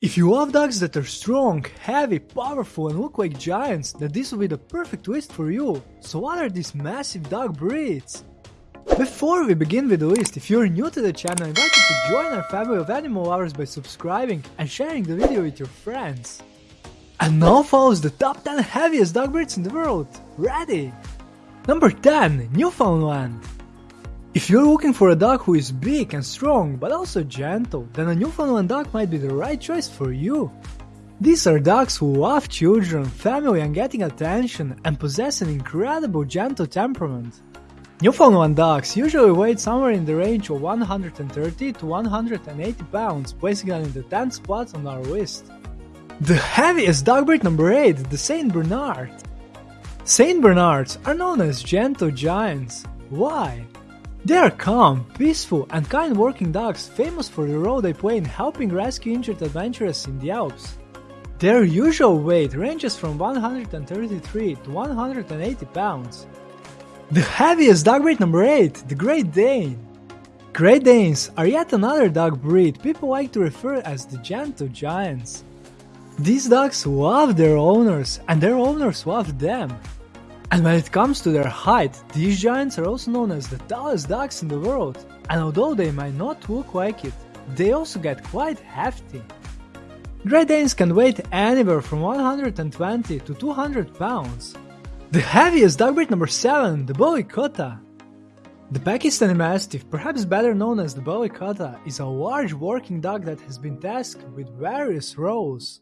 If you love dogs that are strong, heavy, powerful and look like giants, then this will be the perfect list for you. So what are these massive dog breeds? Before we begin with the list, if you're new to the channel, I invite you to join our family of animal lovers by subscribing and sharing the video with your friends. And now follows the top 10 heaviest dog breeds in the world. Ready? Number 10. Newfoundland if you're looking for a dog who is big and strong but also gentle, then a Newfoundland dog might be the right choice for you. These are dogs who love children, family and getting attention and possess an incredible gentle temperament. Newfoundland dogs usually weigh somewhere in the range of 130 to 180 pounds, placing them in the 10th spot on our list. The heaviest dog breed number 8, the Saint Bernard. Saint Bernards are known as gentle giants. Why? They are calm, peaceful, and kind working dogs famous for the role they play in helping rescue injured adventurers in the Alps. Their usual weight ranges from 133 to 180 pounds. The heaviest dog breed number 8, the Great Dane. Great Danes are yet another dog breed people like to refer as the gentle giants. These dogs love their owners and their owners love them. And when it comes to their height, these giants are also known as the tallest dogs in the world, and although they might not look like it, they also get quite hefty. Great Danes can weigh anywhere from 120 to 200 pounds. The heaviest dog breed number 7, the Bully Kutta. The Pakistani Mastiff, perhaps better known as the Bully Kutta, is a large working dog that has been tasked with various roles.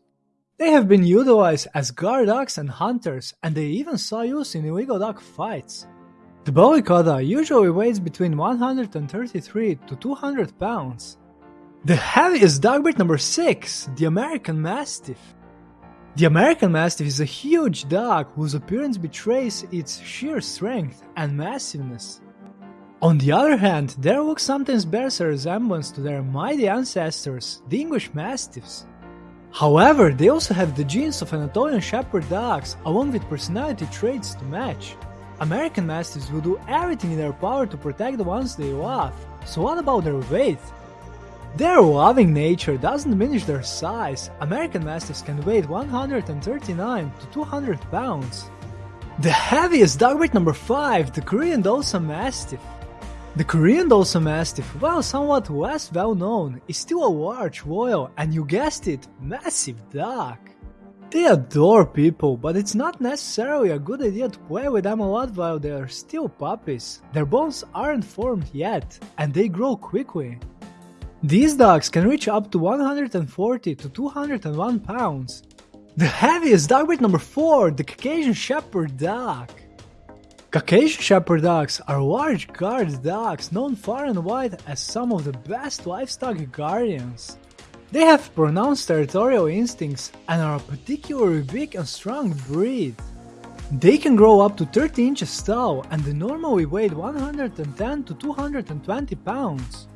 They have been utilized as guard dogs and hunters, and they even saw use in illegal dog fights. The Bully Kutta usually weighs between 133 to 200 pounds. The heaviest dog breed number 6, the American Mastiff. The American Mastiff is a huge dog whose appearance betrays its sheer strength and massiveness. On the other hand, their look sometimes bears a resemblance to their mighty ancestors, the English Mastiffs. However, they also have the genes of Anatolian Shepherd dogs, along with personality traits to match. American Mastiffs will do everything in their power to protect the ones they love, so what about their weight? Their loving nature doesn't diminish their size. American Mastiffs can weigh 139 to 200 pounds. The heaviest dog breed number 5, the Korean Dosa Mastiff. The Korean Dosa Mastiff, while somewhat less well known, is still a large, loyal, and you guessed it, massive dog. They adore people, but it's not necessarily a good idea to play with them a lot while they are still puppies. Their bones aren't formed yet, and they grow quickly. These dogs can reach up to 140 to 201 pounds. The heaviest dog breed number 4, the Caucasian Shepherd Dog. Caucasian Shepherd dogs are large guard dogs known far and wide as some of the best livestock guardians. They have pronounced territorial instincts and are a particularly big and strong breed. They can grow up to 30 inches tall and normally weigh 110 to 220 pounds.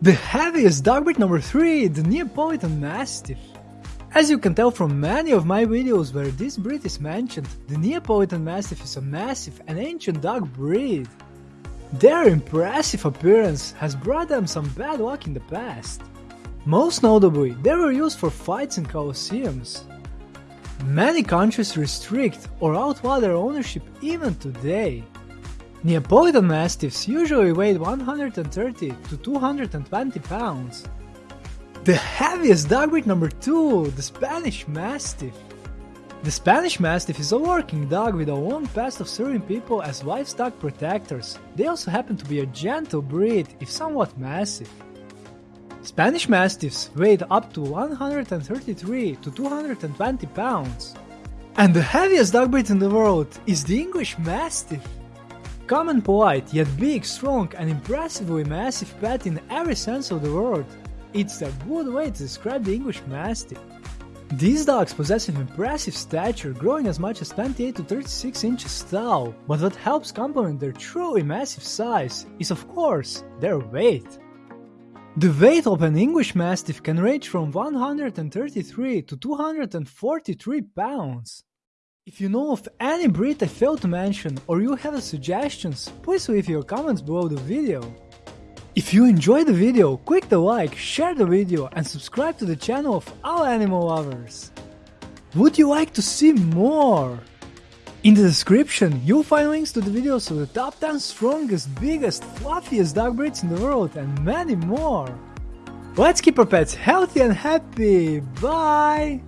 The heaviest dog breed number 3, the Neapolitan Mastiff. As you can tell from many of my videos where this breed is mentioned, the Neapolitan Mastiff is a massive and ancient dog breed. Their impressive appearance has brought them some bad luck in the past. Most notably, they were used for fights in colosseums. Many countries restrict or outlaw their ownership even today. Neapolitan Mastiffs usually weigh 130 to 220 pounds, the heaviest dog breed number 2, the Spanish Mastiff. The Spanish Mastiff is a working dog with a long past of serving people as livestock protectors. They also happen to be a gentle breed, if somewhat massive. Spanish Mastiffs weigh up to 133 to 220 pounds. And the heaviest dog breed in the world is the English Mastiff. Common polite, yet big, strong and impressively massive pet in every sense of the word. It's a good way to describe the English Mastiff. These dogs possess an impressive stature, growing as much as 28 to 36 inches tall, but what helps complement their truly massive size is of course their weight. The weight of an English Mastiff can range from 133 to 243 pounds. If you know of any breed I failed to mention or you have suggestions, please leave your comments below the video. If you enjoyed the video, click the like, share the video and subscribe to the channel of all animal lovers. Would you like to see more? In the description, you'll find links to the videos of the top 10 strongest, biggest, fluffiest dog breeds in the world and many more. Let's keep our pets healthy and happy. Bye!